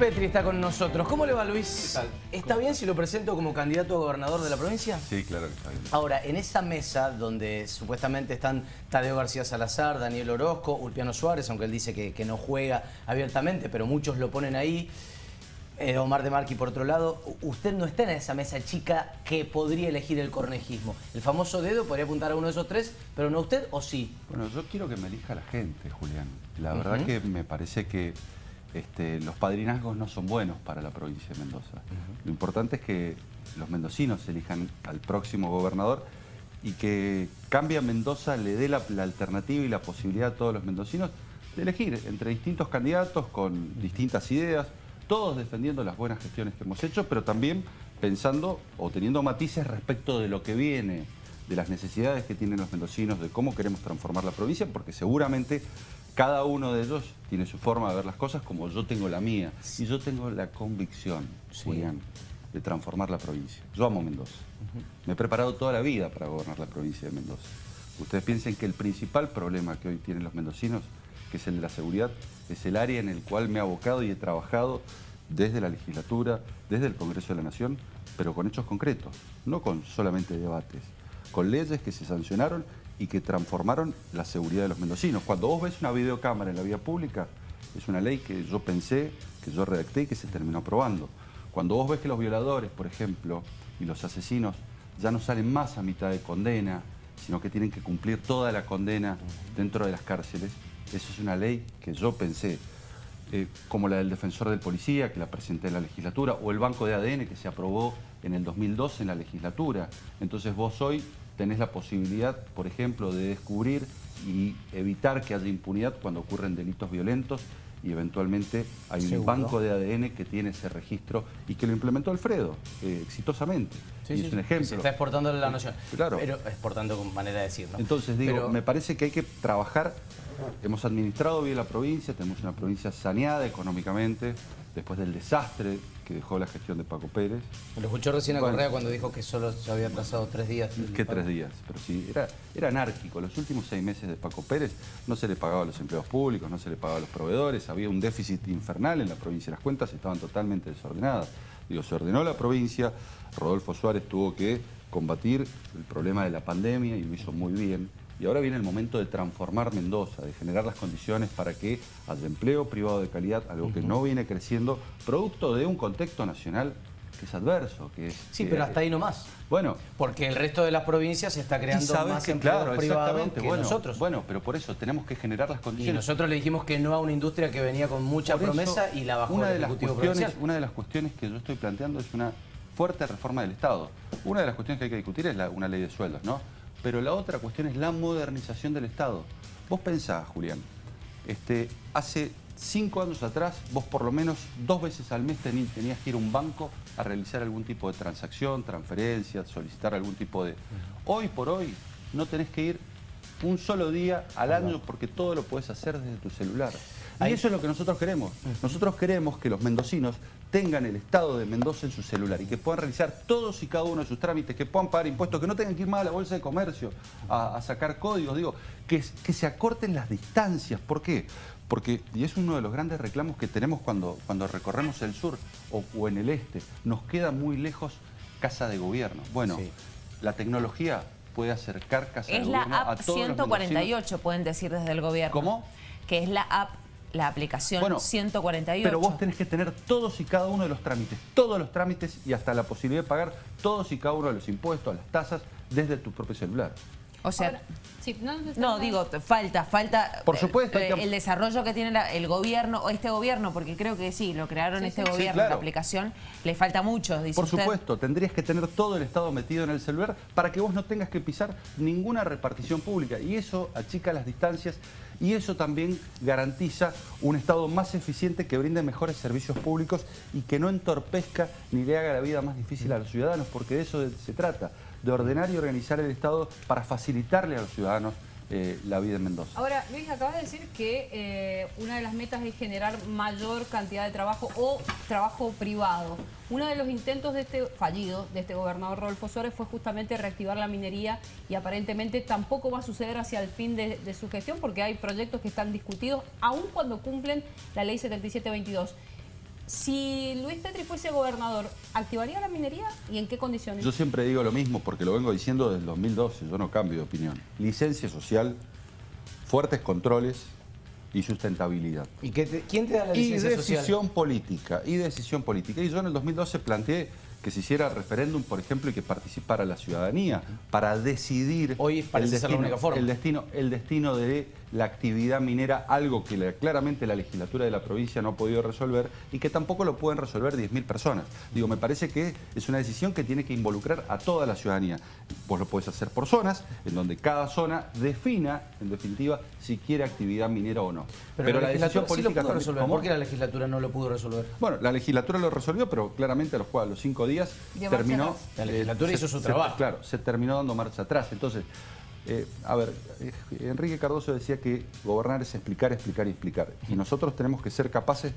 Petri está con nosotros. ¿Cómo le va, Luis? ¿Qué tal? ¿Está bien si lo presento como candidato a gobernador de la provincia? Sí, claro que está bien. Ahora, en esa mesa donde supuestamente están Tadeo García Salazar, Daniel Orozco, Ulpiano Suárez, aunque él dice que, que no juega abiertamente, pero muchos lo ponen ahí, eh, Omar de Marqui por otro lado, usted no está en esa mesa chica que podría elegir el cornejismo. El famoso dedo podría apuntar a uno de esos tres, pero no usted o sí. Bueno, yo quiero que me elija la gente, Julián. La verdad que me parece que este, los padrinazgos no son buenos para la provincia de Mendoza. Lo importante es que los mendocinos elijan al próximo gobernador y que Cambia Mendoza le dé la, la alternativa y la posibilidad a todos los mendocinos de elegir entre distintos candidatos con distintas ideas, todos defendiendo las buenas gestiones que hemos hecho, pero también pensando o teniendo matices respecto de lo que viene, de las necesidades que tienen los mendocinos, de cómo queremos transformar la provincia, porque seguramente cada uno de ellos tiene su forma de ver las cosas como yo tengo la mía. Y yo tengo la convicción, Sí. Julián, de transformar la provincia. Yo amo Mendoza. Me he preparado toda la vida para gobernar la provincia de Mendoza. Ustedes piensen que el principal problema que hoy tienen los mendocinos, que es el de la seguridad, es el área en el cual me he abocado y he trabajado desde la legislatura, desde el Congreso de la Nación, pero con hechos concretos, no con solamente debates, con leyes que se sancionaron y que transformaron la seguridad de los mendocinos. Cuando vos ves una videocámara en la vía pública, es una ley que yo pensé, que yo redacté y que se terminó aprobando. Cuando vos ves que los violadores, por ejemplo, y los asesinos ya no salen más a mitad de condena, sino que tienen que cumplir toda la condena dentro de las cárceles, eso es una ley que yo pensé, eh, como la del defensor del policía, que la presenté en la legislatura, o el banco de ADN que se aprobó en el 2012 en la legislatura. Entonces vos hoy tenés la posibilidad, por ejemplo, de descubrir y evitar que haya impunidad cuando ocurren delitos violentos y eventualmente hay un banco de ADN que tiene ese registro y que lo implementó Alfredo eh, exitosamente. Sí, y sí, es un ejemplo. Se está exportando la nación. Claro. Pero exportando con manera de decir, ¿no? Entonces digo, Pero- me parece que hay que trabajar. Hemos administrado bien la provincia, tenemos una provincia saneada económicamente después del desastre que dejó la gestión de Paco Pérez. Lo escuchó recién a Bueno. Correa cuando dijo que solo se había atrasado tres días. ¿Qué tres días? Pero sí, era, era anárquico. Los últimos seis meses de Paco Pérez no se le pagaba a los empleados públicos, no se le pagaba a los proveedores, había un déficit infernal en la provincia, las cuentas estaban totalmente desordenadas. Digo, se ordenó la provincia, Rodolfo Suárez tuvo que combatir el problema de la pandemia y lo hizo muy bien. Y ahora viene el momento de transformar Mendoza, de generar las condiciones para que haya empleo privado de calidad, algo que no viene creciendo, producto de un contexto nacional que es adverso, que es... Sí, que- pero hasta ahí nomás. Bueno, Porque el resto de las provincias se está y creando más que, empleos claro, privados que bueno, nosotros. Bueno, pero por eso tenemos que generar las y condiciones. nosotros le dijimos que no a una industria que venía con mucha Por eso, promesa y la bajó una el de las Ejecutivo cuestiones, Provincial. Una de las cuestiones que yo estoy planteando es una fuerte reforma del Estado. Una de las cuestiones que hay que discutir es la- una ley de sueldos, ¿no? Pero la otra cuestión es la modernización del Estado. Vos pensás, Julián, este, hace cinco años atrás vos por lo menos dos veces al mes tení- tenías que ir a un banco a realizar algún tipo de transacción, transferencia, solicitar algún tipo de... Hoy por hoy no tenés que ir un solo día al año porque todo lo puedes hacer desde tu celular. Y eso es lo que nosotros queremos. Nosotros queremos que los mendocinos tengan el estado de Mendoza en su celular y que puedan realizar todos y cada uno de sus trámites, que puedan pagar impuestos, que no tengan que ir más a la bolsa de comercio a, a sacar códigos, digo, que, que se acorten las distancias. ¿Por qué? Porque, y es uno de los grandes reclamos que tenemos cuando, cuando recorremos el sur o, o en el este, nos queda muy lejos casa de gobierno. Bueno, Sí. la tecnología puede acercar casa de Es la gobierno a app todos los mendocinos. 148, pueden decir desde el gobierno. ¿Cómo? Que es la app, la aplicación Bueno, 148. Pero vos tenés que tener todos y cada uno de los trámites, todos los trámites y hasta la posibilidad de pagar todos y cada uno de los impuestos, las tasas, desde tu propio celular. O sea, Ahora, sí, no, digo, falta, falta Por eh, supuesto, eh, que- el desarrollo que tiene la- el gobierno, o este gobierno, porque creo que sí, lo crearon Sí, este sí. Sí, gobierno, claro. la aplicación, le falta mucho, dice Por usted. supuesto, tendrías que tener todo el Estado metido en el celular para que vos no tengas que pisar ninguna repartición pública. Y eso achica las distancias y eso también garantiza un Estado más eficiente que brinde mejores servicios públicos y que no entorpezca ni le haga la vida más difícil a los ciudadanos, porque de eso se trata, de ordenar y organizar el Estado para facilitarle a los ciudadanos eh, la vida en Mendoza. Ahora, Luis, acabas de decir que eh, una de las metas es generar mayor cantidad de trabajo o trabajo privado. Uno de los intentos de este fallido de este gobernador Rodolfo Suárez fue justamente reactivar la minería y aparentemente tampoco va a suceder hacia el fin de, de su gestión porque hay proyectos que están discutidos aun cuando cumplen la ley 7722. Si Luis Petri fuese gobernador, ¿activaría la minería y en qué condiciones? Yo siempre digo lo mismo porque lo vengo diciendo desde el 2012, yo no cambio de opinión. Licencia social, fuertes controles y sustentabilidad. ¿Y qué te- quién te da la Y licencia decisión social? política, y decisión política. Y yo en el 2012 planteé que se hiciera referéndum, por ejemplo, y que participara la ciudadanía para decidir Hoy parece ser la única forma. el destino, el destino de la actividad minera, algo que la- claramente la legislatura de la provincia no ha podido resolver y que tampoco lo pueden resolver 10.000 personas. Digo, me parece que es una decisión que tiene que involucrar a toda la ciudadanía. Vos lo podés hacer por zonas, en donde cada zona defina, en definitiva, si quiere actividad minera o no. Pero, la, sí lo pudo también- resolver. ¿Cómo? ¿Por qué la legislatura no lo pudo resolver? Bueno, la legislatura lo resolvió, pero claramente a los, a los cinco días terminó... atrás. La legislatura eh, hizo se- su se- trabajo. Claro, se terminó dando marcha atrás. Entonces, eh, a ver, eh, Enrique Cardoso decía que gobernar es explicar, explicar y explicar. Y nosotros tenemos que ser capaces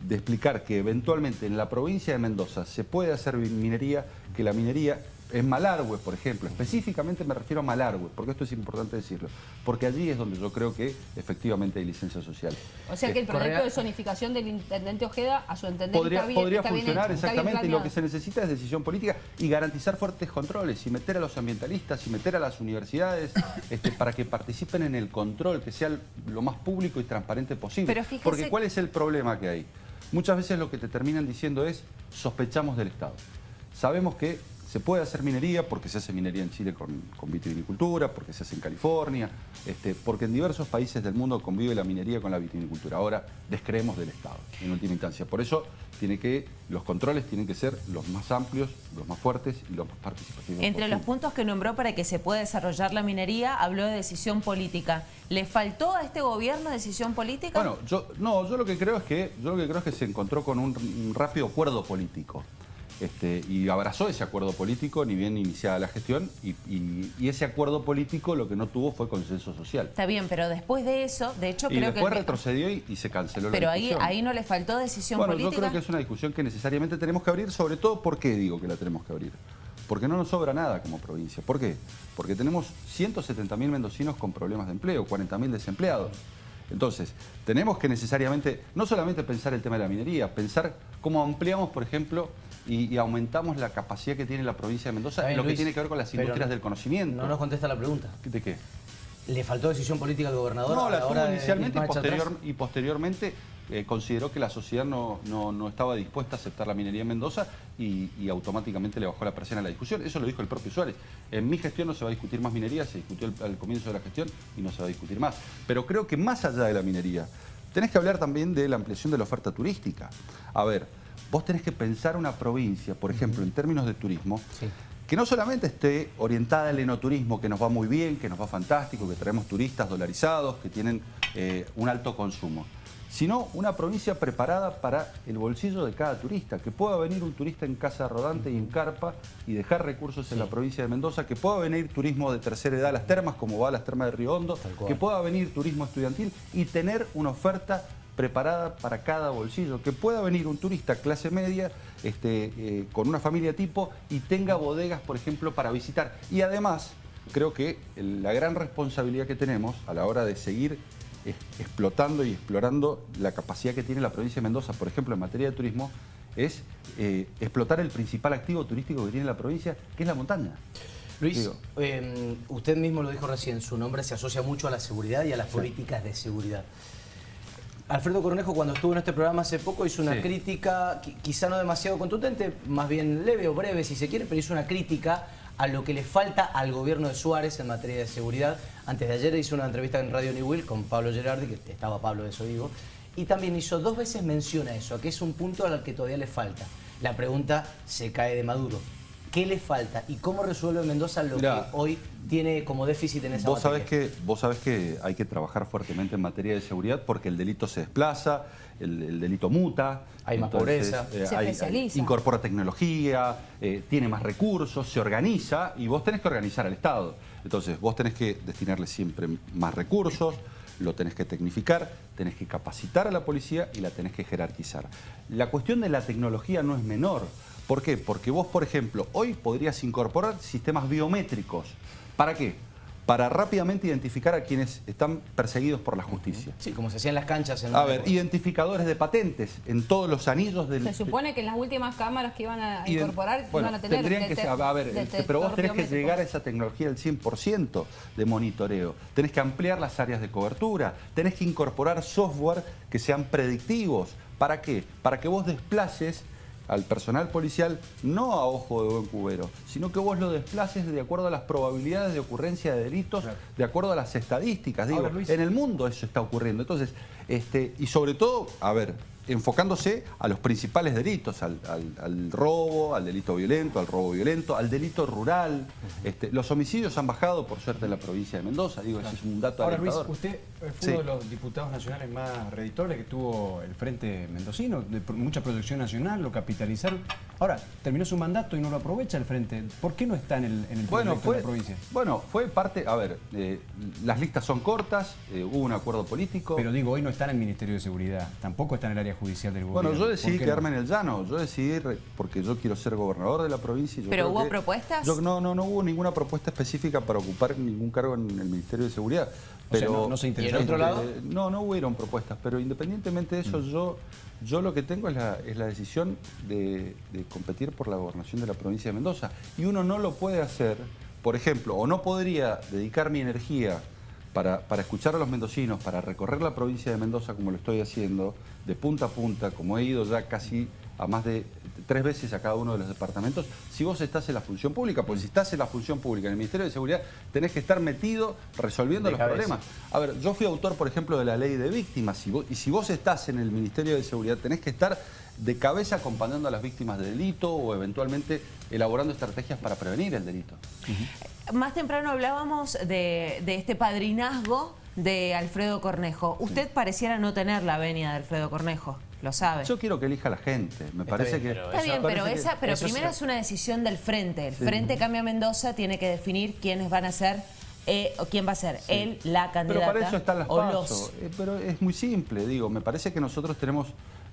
de explicar que eventualmente en la provincia de Mendoza se puede hacer minería, que la minería en Malargüe, por ejemplo, específicamente me refiero a Malargüe, porque esto es importante decirlo, porque allí es donde yo creo que efectivamente hay licencia social. O sea que el Eh, proyecto Correa- de zonificación del intendente Ojeda, a su entender, podría, está bien, podría está bien funcionar hecho, exactamente y lo que se necesita es decisión política y garantizar fuertes controles y meter a los ambientalistas y meter a las universidades este, para que participen en el control, que sea lo más público y transparente posible. Pero fíjese- Porque ¿cuál es el problema que hay? Muchas veces lo que te terminan diciendo es sospechamos del Estado. Sabemos que se puede hacer minería porque se hace minería en Chile con, con vitivinicultura, porque se hace en California, este, porque en diversos países del mundo convive la minería con la vitivinicultura. Ahora descreemos del Estado, en última instancia. Por eso tiene que, los controles tienen que ser los más amplios, los más fuertes y los más participativos. Entre los puntos que nombró para que se pueda desarrollar la minería, habló de decisión política. ¿Le faltó a este gobierno decisión política? Bueno, yo, no, yo lo que creo es que, yo lo que creo es que se encontró con un, un rápido acuerdo político. Este, y abrazó ese acuerdo político ni bien iniciada la gestión y, y- y ese acuerdo político lo que no tuvo fue consenso social. Está bien, pero después de eso, de hecho Y creo después que... retrocedió y, y se canceló Pero la ahí, discusión. ahí no le faltó decisión bueno, política. yo creo que es una discusión que necesariamente tenemos que abrir, sobre todo, ¿por qué digo que la tenemos que abrir? Porque no nos sobra nada como provincia. ¿Por qué? Porque tenemos 170.000 mendocinos con problemas de empleo, 40.000 desempleados. Entonces, tenemos que necesariamente, no solamente pensar el tema de la minería, pensar cómo ampliamos, por ejemplo, y, y aumentamos la capacidad que tiene la provincia de Mendoza en lo que tiene que ver con las industrias del conocimiento. No nos contesta la pregunta. ¿De qué? ¿Le faltó decisión política al gobernador? No, la tuvo de inicialmente y, posterior- posteriormente eh, consideró que la sociedad no, no- no estaba dispuesta a aceptar la minería en Mendoza y, y automáticamente le bajó la presión a la discusión. Eso lo dijo el propio Suárez. En mi gestión no se va a discutir más minería, se discutió al comienzo de la gestión y no se va a discutir más. Pero creo que más allá de la minería, tenés que hablar también de la ampliación de la oferta turística. A ver, vos tenés que pensar una provincia, por ejemplo, en términos de turismo, Sí. que no solamente esté orientada al enoturismo, que nos va muy bien, que nos va fantástico, que traemos turistas dolarizados, que tienen eh, un alto consumo, sino una provincia preparada para el bolsillo de cada turista, que pueda venir un turista en casa rodante y en carpa y dejar recursos en la provincia de Mendoza, que pueda venir turismo de tercera edad a las termas, como va a las termas de Río Hondo, que pueda venir turismo estudiantil y tener una oferta preparada para cada bolsillo, que pueda venir un turista clase media este, eh, con una familia tipo y tenga bodegas, por ejemplo, para visitar. Y además, creo que la gran responsabilidad que tenemos a la hora de seguir es- explotando y explorando la capacidad que tiene la provincia de Mendoza, por ejemplo, en materia de turismo, es eh, explotar el principal activo turístico que tiene la provincia, que es la montaña. Luis, eh, usted mismo lo dijo recién, su nombre se asocia mucho a la seguridad y a las políticas de seguridad. Alfredo Cornejo, cuando estuvo en este programa hace poco, hizo una Sí. crítica, qui- quizá no demasiado contundente, más bien leve o breve si se quiere, pero hizo una crítica a lo que le falta al gobierno de Suárez en materia de seguridad. Antes de ayer hizo una entrevista en Radio New Will con Pablo Gerardi, que estaba Pablo de eso digo, y también hizo dos veces mención a eso, a que es un punto al que todavía le falta. La pregunta se cae de Maduro. ¿Qué le falta y cómo resuelve Mendoza lo Mirá, que hoy tiene como déficit en esa Vos sabés, materia? que, vos sabés que hay que trabajar fuertemente en materia de seguridad porque el delito se desplaza, el, el delito muta. Hay más pobreza. Se especializa. incorpora tecnología, eh, tiene más recursos, se organiza y vos tenés que organizar al Estado. Entonces vos tenés que destinarle siempre más recursos, lo tenés que tecnificar, tenés que capacitar a la policía y la tenés que jerarquizar. La cuestión de la tecnología no es menor. ¿Por qué? Porque vos, por ejemplo, hoy podrías incorporar sistemas biométricos. ¿Para qué? para rápidamente identificar a quienes están perseguidos por la justicia. Sí, como se hacía en las canchas. En a ver, identificadores de patentes en todos los anillos del... Se supone que en las últimas cámaras que iban a incorporar bueno, iban a tener... Tendrían que, a ver, este, pero vos tenés que llegar a esa tecnología del 100% de monitoreo. Tenés que ampliar las áreas de cobertura, tenés que incorporar software que sean predictivos. ¿Para qué? Para que vos desplaces al personal policial no a ojo de buen cubero, sino que vos lo desplaces de acuerdo a las probabilidades de ocurrencia de delitos, de acuerdo a las estadísticas. Digo, en el mundo eso está ocurriendo. Entonces, este, y sobre todo, a ver, enfocándose a los principales delitos, al, robo, al delito violento, al robo violento, al delito rural. Este, los homicidios han bajado, por suerte, en la provincia de Mendoza. Digo, ese es un dato Ahora, Luis, usted fue uno de los diputados nacionales más reditores que tuvo el Frente Mendocino, de mucha proyección nacional, lo capitalizaron. Ahora, terminó su mandato y no lo aprovecha el Frente. ¿Por qué no está en el, en el bueno, de la provincia? Bueno, fue parte... A ver, eh, las listas son cortas, eh, hubo un acuerdo político. Pero digo, hoy no está en el Ministerio de Seguridad, tampoco está en el área judicial del gobierno. Bueno, yo decidí quedarme en el llano, yo decidí porque yo quiero ser gobernador de la provincia. ¿Pero hubo propuestas? no, no, no hubo ninguna propuesta específica para ocupar ningún cargo en el Ministerio de Seguridad. Pero, no, se interesó. ¿Y en otro lado? no, no hubieron propuestas, pero independientemente de eso, mm. yo, yo lo que tengo es la, decisión de, competir por la gobernación de la provincia de Mendoza. Y uno no lo puede hacer, por ejemplo, o no podría dedicar mi energía para, para, escuchar a los mendocinos, para recorrer la provincia de Mendoza como lo estoy haciendo, de punta a punta, como he ido ya casi a más de tres veces a cada uno de los departamentos, si vos estás en la función pública, porque si estás en la función pública, en el Ministerio de Seguridad, tenés que estar metido resolviendo los problemas. A ver, yo fui autor, por ejemplo, de la ley de víctimas, y, si vos estás en el Ministerio de Seguridad, tenés que estar de cabeza acompañando a las víctimas de delito o eventualmente elaborando estrategias para prevenir el delito. Más temprano hablábamos de, de este padrinazgo de Alfredo Cornejo. Usted pareciera no tener la venia de Alfredo Cornejo. Lo sabe. Yo quiero que elija la gente. Me parece que. Está bien, pero, esa, pero primero es... una decisión del frente. El Frente Cambia Mendoza tiene que definir quiénes van a ser eh, o quién va a ser él, la candidata. Pero para eso están las pasos. Eh, pero es muy simple, digo. Me parece que nosotros tenemos,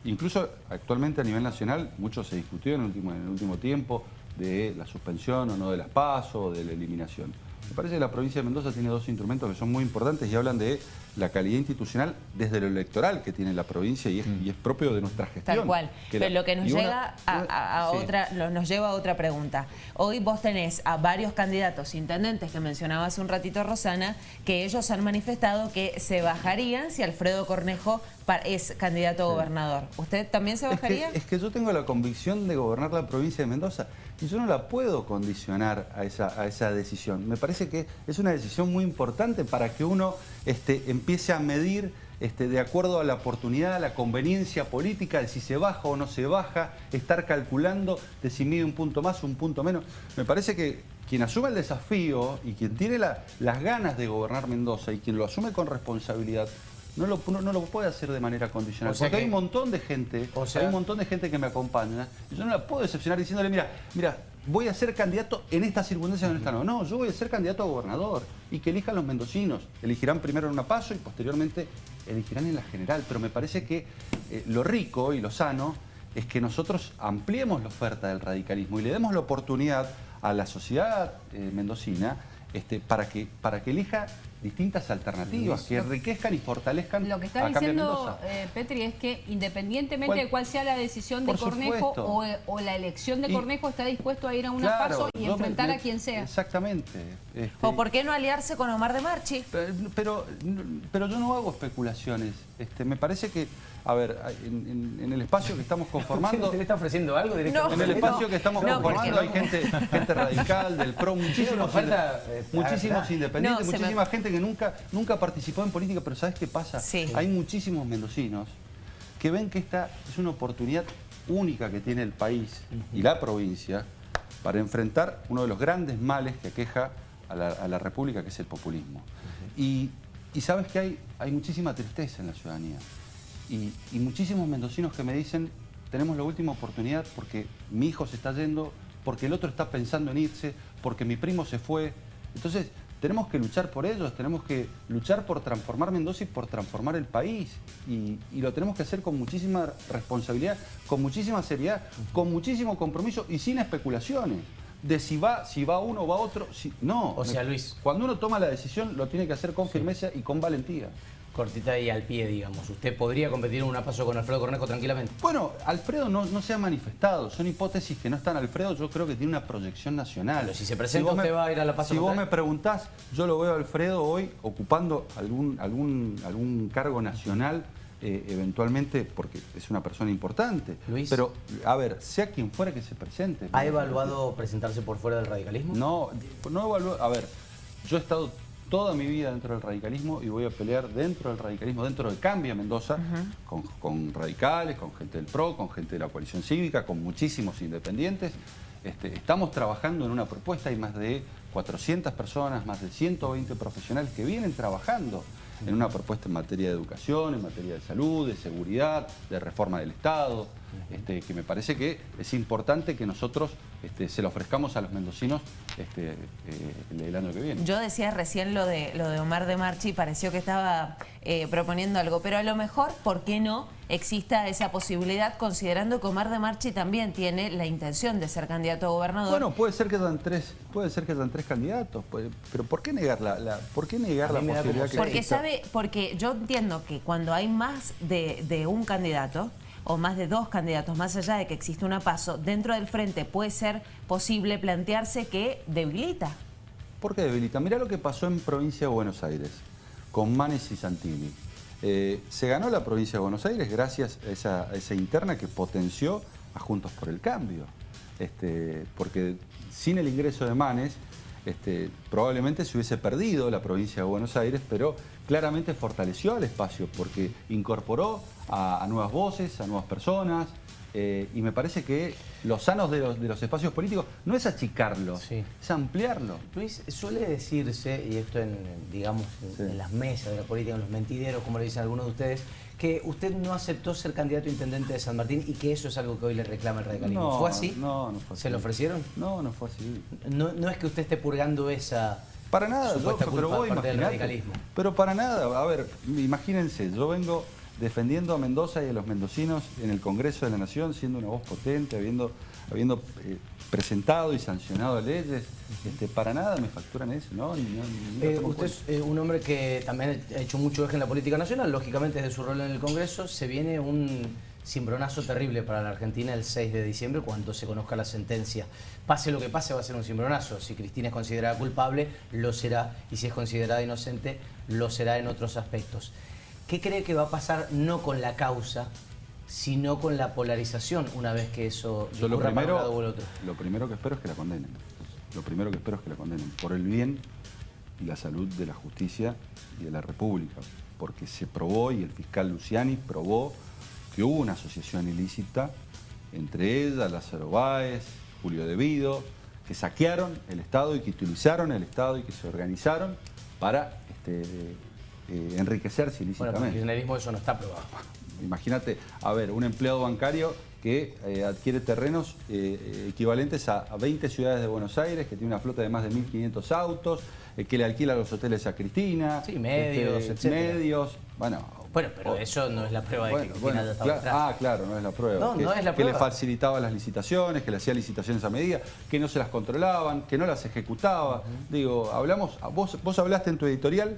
incluso actualmente a nivel nacional, mucho se discutió en el último, en el último tiempo de la suspensión o no de las pasos, de la eliminación. Me parece que la provincia de Mendoza tiene dos instrumentos que son muy importantes y hablan de la calidad institucional desde lo electoral que tiene la provincia y es, mm. propio de nuestra gestión. Tal cual. Pero lo que nos llega a, otra, nos lleva a otra pregunta. Hoy vos tenés a varios candidatos intendentes que mencionaba hace un ratito Rosana, que ellos han manifestado que se bajarían si Alfredo Cornejo es candidato a gobernador. ¿Usted también se bajaría? Es que, yo tengo la convicción de gobernar la provincia de Mendoza y yo no la puedo condicionar a esa, a esa decisión. Me parece que es una decisión muy importante para que uno este, empiece a medir este, de acuerdo a la oportunidad, a la conveniencia política, de si se baja o no se baja, estar calculando de si mide un punto más o un punto menos. Me parece que quien asume el desafío y quien tiene las ganas de gobernar Mendoza y quien lo asume con responsabilidad, no lo, no, lo puede hacer de manera condicional. porque hay un montón de gente, hay un montón de gente que me acompaña, yo no la puedo decepcionar diciéndole, mira, mira, voy a ser candidato en estas circunstancias no está. No, no, yo voy a ser candidato a gobernador y que elijan los mendocinos. Elegirán primero en una paso y posteriormente elegirán en la general. Pero me parece que eh, lo rico y lo sano es que nosotros ampliemos la oferta del radicalismo y le demos la oportunidad a la sociedad eh, mendocina este, para, que, para que elija distintas alternativas que enriquezcan y fortalezcan Lo que está diciendo eh, Petri es que independientemente de cuál sea la decisión de Cornejo o, la elección de Cornejo está dispuesto a ir a una paso y enfrentar a quien sea. Exactamente. Este, ¿O por qué no aliarse con Omar de Marchi? Pero, pero, yo no hago especulaciones. Este, me parece que a ver, en, el espacio que estamos conformando... ¿Usted le está ofreciendo algo directamente? en el espacio que estamos conformando hay gente, gente radical, del PRO, muchísimos, eh, muchísimos independientes, muchísima gente que nunca, nunca participó en política, pero ¿sabes qué pasa? Hay muchísimos mendocinos que ven que esta es una oportunidad única que tiene el país y la provincia para enfrentar uno de los grandes males que aqueja a la, República, que es el populismo. y, sabes que hay, hay muchísima tristeza en la ciudadanía y, muchísimos mendocinos que me dicen, tenemos la última oportunidad porque mi hijo se está yendo, porque el otro está pensando en irse, porque mi primo se fue. Entonces, tenemos que luchar por ellos, tenemos que luchar por transformar Mendoza y por transformar el país. Y, y, lo tenemos que hacer con muchísima responsabilidad, con muchísima seriedad, con muchísimo compromiso y sin especulaciones. de si va, si va uno o va otro. Si, no. O sea, Luis. Cuando uno toma la decisión, lo tiene que hacer con firmeza y con valentía. Cortita y al pie, digamos. ¿Usted podría competir en una paso con Alfredo Cornejo tranquilamente? Bueno, Alfredo no, no se ha manifestado. Son hipótesis que no están. Alfredo yo creo que tiene una proyección nacional. Pero si se presenta, usted va a ir a la paso Si vos me preguntás, yo lo veo a Alfredo hoy ocupando algún, algún, algún cargo nacional eh, eventualmente, porque es una persona importante. Luis. Pero, a ver, sea quien fuera que se presente. ¿Ha evaluado presentarse por fuera del radicalismo? No, no evaluado. A ver, yo he estado toda mi vida dentro del radicalismo y voy a pelear dentro del radicalismo, dentro de Cambia Mendoza, con, radicales, con gente del PRO, con gente de la coalición cívica, con muchísimos independientes. Este, estamos trabajando en una propuesta, hay más de 400 personas, más de 120 profesionales que vienen trabajando en una propuesta en materia de educación, en materia de salud, de seguridad, de reforma del Estado, este, que me parece que es importante que nosotros este, se lo ofrezcamos a los mendocinos este, eh, el año que viene. Yo decía recién lo de, lo de Omar de Marchi, pareció que estaba eh, proponiendo algo, pero a lo mejor, ¿por qué no exista esa posibilidad considerando que Omar de Marchi también tiene la intención de ser candidato a gobernador? Bueno, puede ser que sean tres, puede ser que sean tres candidatos, pero ¿por qué negar la, ¿por qué negar la posibilidad que Porque sabe, porque yo entiendo que cuando hay más de, de un candidato, o más de dos candidatos, más allá de que existe una paso, dentro del frente puede ser posible plantearse que debilita. ¿Por qué debilita? Mirá lo que pasó en provincia de Buenos Aires, con Manes y Santilli. Eh, se ganó la provincia de Buenos Aires gracias a esa, interna que potenció a Juntos por el Cambio. Este, porque sin el ingreso de Manes, este, probablemente se hubiese perdido la provincia de Buenos Aires, pero claramente fortaleció al espacio porque incorporó a, nuevas voces, a nuevas personas, eh, y me parece que los sanos de los, espacios políticos no es achicarlos, es ampliarlo. Luis, suele decirse, y esto en, digamos, en, las mesas de la política, en los mentideros, como le dicen algunos de ustedes, que usted no aceptó ser candidato a intendente de San Martín y que eso es algo que hoy le reclama el radicalismo. ¿Fue así? No, no fue así. ¿Se lo ofrecieron? No, no fue así. No, no es que usted esté purgando esa para nada, yo, pero vos radicalismo. Pero para nada, a ver, imagínense, yo vengo defendiendo a Mendoza y a los mendocinos en el Congreso de la Nación, siendo una voz potente, habiendo, habiendo eh, presentado y sancionado leyes. Este, para nada me facturan eso, ¿no? Eh, usted es eh, un hombre que también ha hecho mucho eje en la política nacional, lógicamente desde su rol en el Congreso se viene un cimbronazo terrible para la Argentina el 6 de diciembre cuando se conozca la sentencia. Pase lo que pase va a ser un cimbronazo. Si Cristina es considerada culpable, lo será. Y si es considerada inocente, lo será en otros aspectos. ¿Qué cree que va a pasar no con la causa, sino con la polarización una vez que eso Yo lo primero, para un lado otro? Lo primero que espero es que la condenen. Lo primero que espero es que la condenen. Por el bien y la salud de la justicia y de la República. Porque se probó, y el fiscal Luciani probó que hubo una asociación ilícita entre ella, Lázaro Báez, Julio Devido, que saquearon el Estado y que utilizaron el Estado y que se organizaron para este, eh, enriquecerse ilícitamente. Bueno, el kirchnerismo eso no está probado. Imagínate, a ver, un empleado bancario que eh, adquiere terrenos eh, equivalentes a, 20 ciudades de Buenos Aires, que tiene una flota de más de 1.500 autos, que le alquila los hoteles a Cristina. Sí, medios, este, Medios, bueno, bueno, pero eso no es la prueba de que Cristina ya estaba Ah, claro, no es la prueba. No, que, no es la prueba. Que le facilitaba las licitaciones, que le hacía licitaciones a medida, que no se las controlaban, que no las ejecutaba. Digo, hablamos, vos, vos hablaste en tu editorial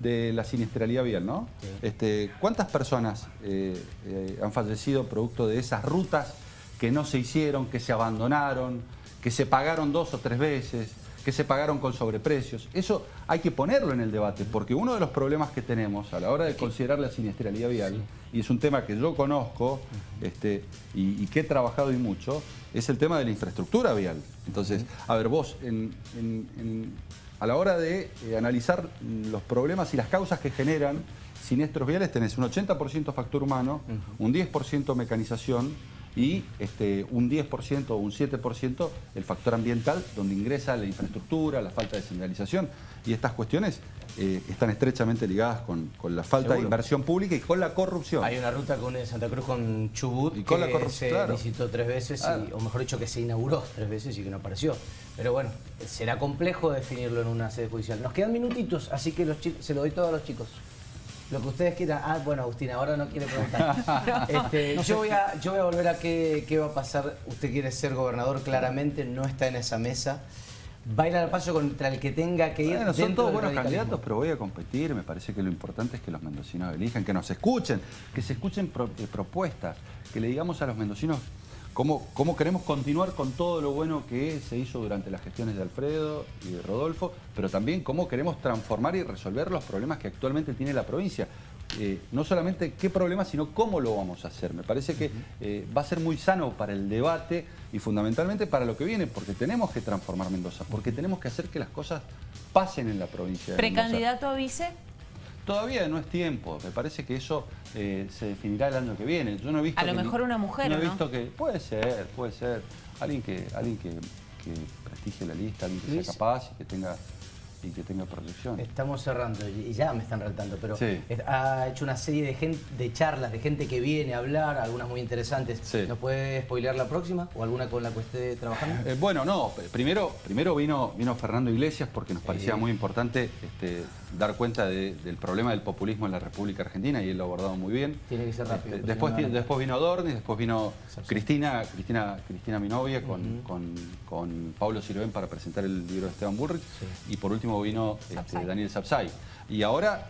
de la siniestralidad vial, ¿no? Este, ¿Cuántas personas eh, eh, han fallecido producto de esas rutas que no se hicieron, que se abandonaron, que se pagaron dos o tres veces? Que se pagaron con sobreprecios. Eso hay que ponerlo en el debate, porque uno de los problemas que tenemos a la hora de considerar la siniestralidad vial, y es un tema que yo conozco este, y, que he trabajado y mucho, es el tema de la infraestructura vial. Entonces, a ver, vos, a la hora de eh, analizar los problemas y las causas que generan siniestros viales, tenés un 80% factor humano, un 10% mecanización, y este, un 10% o un 7% el factor ambiental, donde ingresa la infraestructura, la falta de señalización. Y estas cuestiones eh, están estrechamente ligadas con, la falta de inversión pública y con la corrupción. Hay una ruta con Santa Cruz con Chubut y con que la se visitó tres veces, o mejor dicho, que se inauguró tres veces y que no apareció. Pero bueno, será complejo definirlo en una sede judicial. Nos quedan minutitos, así que los se lo doy todo a los chicos. Lo que ustedes quieran. Ah, bueno, Agustina, ahora no quiere preguntar. Este, yo, voy a, yo voy a volver a qué, qué va a pasar. Usted quiere ser gobernador, claramente no está en esa mesa va a ir al paso contra el que tenga que ir. Bueno, son todos buenos candidatos, pero voy a competir. Me parece que lo importante es que los mendocinos elijan, que nos escuchen, que se escuchen eh, propuestas, que le digamos a los mendocinos cómo, queremos continuar con todo lo bueno que se hizo durante las gestiones de Alfredo y de Rodolfo, pero también cómo queremos transformar y resolver los problemas que actualmente tiene la provincia. Eh, no solamente qué problema, sino cómo lo vamos a hacer. Me parece que eh, va a ser muy sano para el debate y fundamentalmente para lo que viene, porque tenemos que transformar Mendoza, porque tenemos que hacer que las cosas pasen en la provincia de ¿Precandidato a vice? Todavía no es tiempo, me parece que eso eh, se definirá el año que viene. Yo no he visto a lo mejor una mujer, no, he visto que Puede ser, puede ser. Alguien que, alguien que, prestigie la lista, alguien que sea capaz y que tenga y que tenga proyección. Estamos cerrando y ya me están retando, pero ha hecho una serie de, gente, de charlas, de gente que viene a hablar, algunas muy interesantes. ¿Nos puede spoilear la próxima o alguna con la que esté trabajando? Eh, bueno, no, primero, primero vino, vino Fernando Iglesias porque nos parecía muy importante este, dar cuenta del problema del populismo en la República Argentina y él lo ha abordado muy bien. Tiene que ser rápido. Este, después, después vino Dornis, después vino Cristina, Cristina, Cristina mi novia, con, con, Pablo Sirven para presentar el libro de Esteban Bullrich y por último vino este, Daniel Sapsay. Y ahora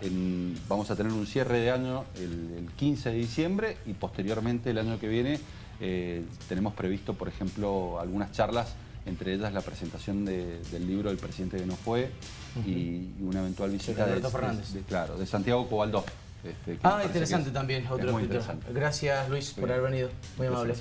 vamos a tener un cierre de año el, 15 de diciembre y posteriormente el año que viene eh, tenemos previsto, por ejemplo, algunas charlas, entre ellas la presentación del libro del presidente que no fue y, una eventual visita de, claro, de Santiago Cobaldó. Este, ah, interesante también, otro Gracias Luis por haber venido, muy amable.